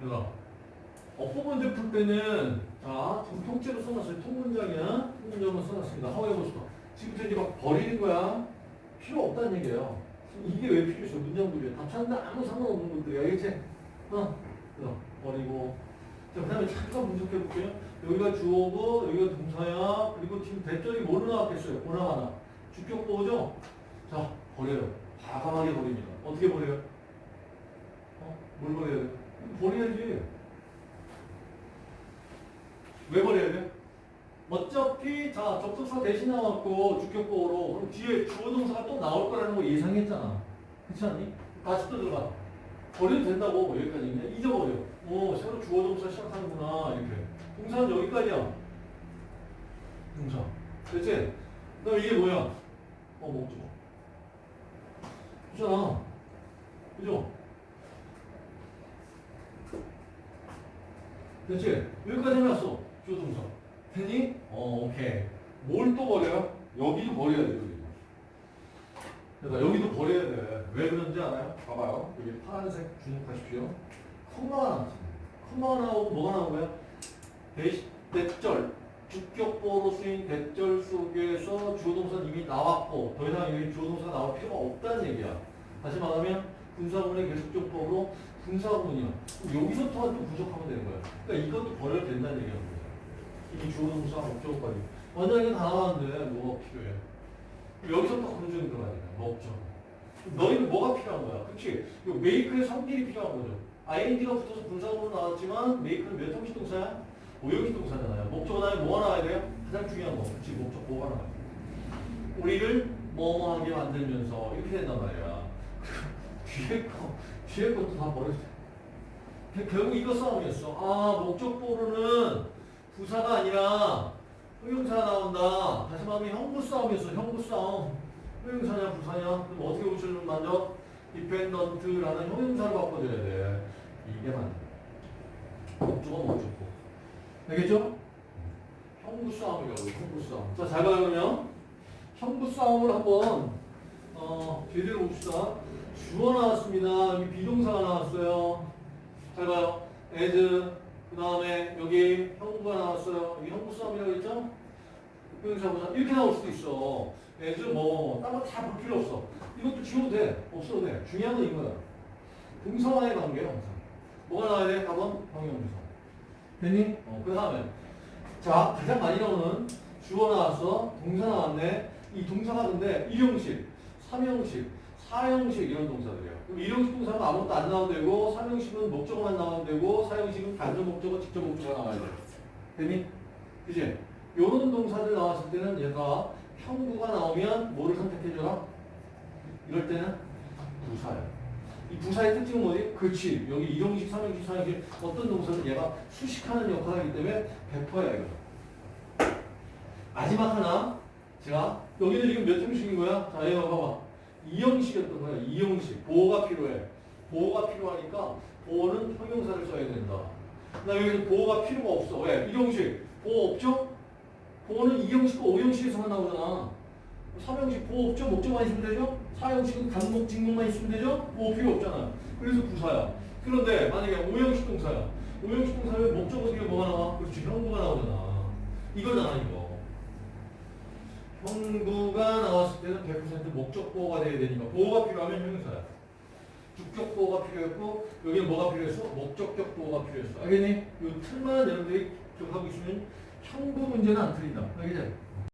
얘들아. 어법 문제 풀 때는 자 지금 통째로 써놨어요. 통문장이야. 통문장은 써놨습니다. 한번 해보시다. 지금부터 이제 막 버리는 거야. 필요 없다는 얘기예요. 이게 왜 필요해요? 문장들이야. 다 찾는데 아무 상관없는 것들이야. 알겠지? 어? 그래서 버리고. 자, 그 다음에 잠깐 분석해 볼게요. 여기가 주어고, 여기가 동사야. 그리고 지금 대절이 뭘로 나왔겠어요? 보나마나. 주격보죠? 자, 버려요. 과감하게 버립니다. 어떻게 버려요? 어? 뭘 버려야 돼? 버려야지. 왜 버려야 돼? 어차피 자 접속사 대신 나왔고 주격보로 그럼 뒤에 주어 동사가 또 나올 거라는 거 예상했잖아. 그렇지 않니? 다시 또 들어가. 버려도 된다고 여기까지 있네. 잊어버려. 오 새로 주어 동사 시작하는구나 이렇게. 동사는 여기까지야. 동사. 됐지? 그럼 이게 뭐야? 어 목적. 그잖아. 그죠? 됐지? 여기까지 해놨어. 동사. 됐니? 어, 오케이. 뭘 또 버려요? 여기도 버려야 돼, 여기. 그러니까 여기도 버려야 돼. 왜 그런지 알아요? 봐봐요. 여기 파란색 주목하십시오. 콤마가 나왔습니다. 콤마가 나오고 뭐가 나온 거야? 대, 대절. 주격보로 쓰인 대절 속에서 주어동사는 이미 나왔고 더 이상 여기 주어동사가 나올 필요가 없다는 얘기야. 다시 말하면 분사구문의 계속적법으로 분사구문이야. 그럼 여기서 또한 또 부족하면 되는 거야. 그러니까 이것도 버려도 된다는 얘기하는 거야. 이 주어 동사 목적어까지. 원장이 다 나왔는데 뭐가 필요해? 여기서 또 검증이 들어가야 돼. 목적. 너희는 뭐가 필요한 거야? 그치? 이 메이크의 성질이 필요한 거죠. ing가 붙어서 분사구문 나왔지만 메이크는 몇 형식 동사야? 오형식 동사잖아요. 목적어 다음에 뭐가 나와야 돼요? 가장 중요한 거. 그치? 목적 뭐가 나와야 돼? 우리를 뭐뭐하게 만들면서 이렇게 된단 말이야. 뒤에 거, 뒤에 것도 다 버려야 돼. 결국 이거 싸움이었어. 아, 목적보로는 부사가 아니라 형용사가 나온다. 다시 말하면 형부 싸움이었어. 형부 싸움. 형용사냐 부사냐? 그럼 어떻게 고치는 만져? dependent라는 형용사를 바꿔줘야 돼. 이게 맞네. 목적어 목적보. 알겠죠? 형부 싸움이라고 형부 싸움. 자, 잘 봐요 그러면. 형부 싸움을 한번 어, 제대로 봅시다. 주어 나왔습니다. 여기 비동사가 나왔어요. 잘 봐요. as 그 다음에 여기 형부가 나왔어요. 여기 형부 싸움이라고 했죠? 형용사 보자. 이렇게 나올 수도 있어. as 뭐 다른 거다 볼 필요 없어. 이것도 지워도 돼. 없어도 돼. 중요한 건 이거야. 동사와의 관계야 항상. 뭐가 나와야 돼? 답은 형용사. 됐니? 어, 그 다음에 자 가장 많이 나오는 주어 나왔어. 동사 나왔네. 이 동사가 근데 1형식, 3형식, 4형식 이런 동사들이에요. 그럼 1형식 동사는 아무것도 안 나와도 되고 3형식은 목적어만 나와도 되고 4형식은 간접 목적어, 직접 목적어가 나와야 돼. 됐니? 그지? 요런 동사들 나왔을 때는 얘가 형구가 나오면 뭐를 선택해줘라? 이럴 때는 부사야. 이 부사의 특징은 뭐지? 그렇지. 여기 2형식, 3형식, 4형식 어떤 동사는 얘가 수식하는 역할을 하기 때문에 100%야 이거. 마지막 하나 제가 여기는 지금 몇 형식인 거야? 자 얘가 봐봐. 2형식이었던 거야. 2형식. 보호가 필요해. 보호가 필요하니까 보호는 형용사를 써야 된다. 나 여기서 보호가 필요가 없어. 왜? 1형식. 보호 없죠? 보호는 2형식과 5형식에서만 나오잖아. 3형식 보호 없죠? 목적만 있으면 되죠? 4형식은 간목, 직목만 있으면 되죠? 보호 필요 없잖아. 그래서 부사야. 그런데 만약에 5형식 동사야. 5형식 동사면 목적어 뒤에 뭐가 나와? 그렇지. 형부가 나오잖아. 이거잖아 이거. 형부가 나왔을 때는 100% 목적 보호가 돼야 되니까 보호가 필요하면 형용사야. 주격 보호가 필요했고 여기는 뭐가 필요했어? 목적격 보호가 필요했어. 알겠니? 이 틀만 여러분들이 기억하고 있으면 형부 문제는 안 틀린다. 알겠지?